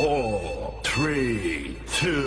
four, three, two.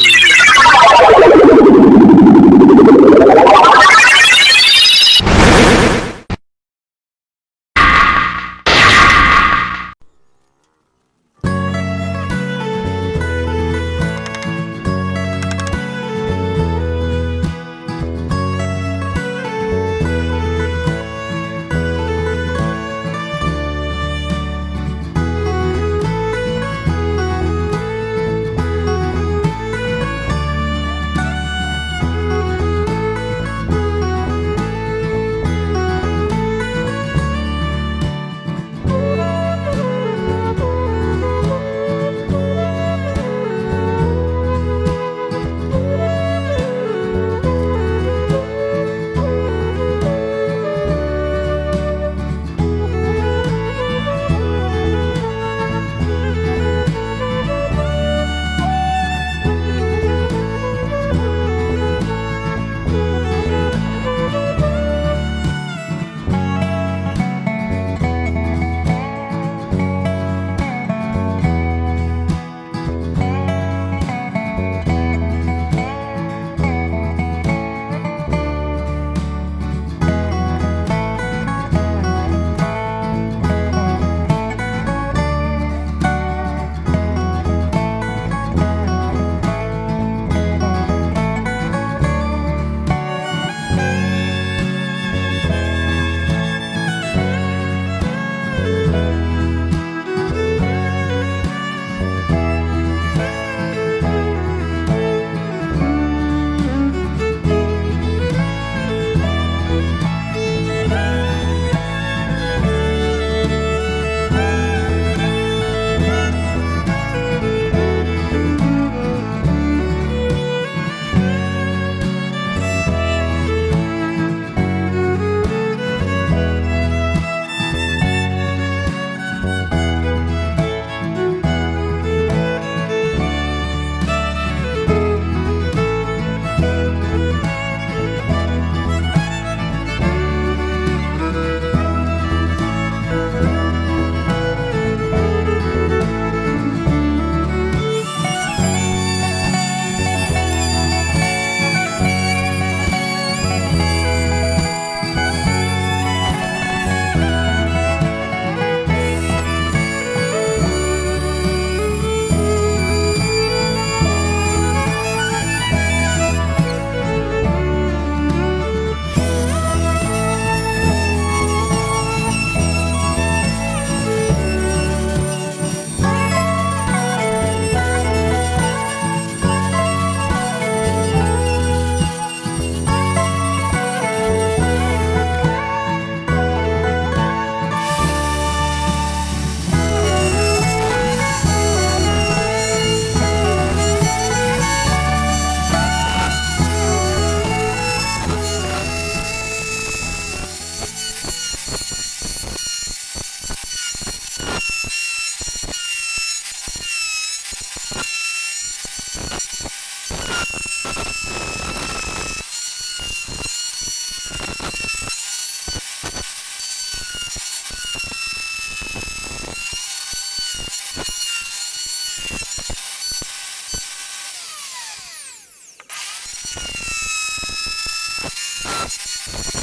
you